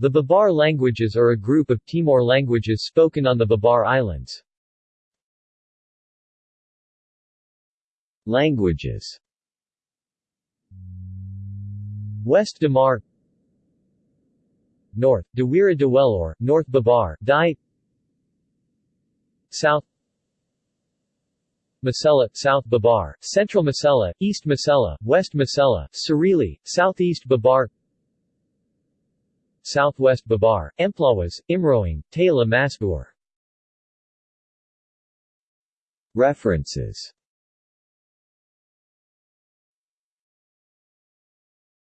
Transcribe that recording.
The Babar languages are a group of Timor languages spoken on the Babar Islands. Languages. West Damar. North, Dawera Daweloor, North Babar, Dai. South. Masela, South Babar, Central Masela, East Masela, West Masela, Serili, Southeast Babar Southwest Babar, Emplawas, Imroing, Tela Masbuar References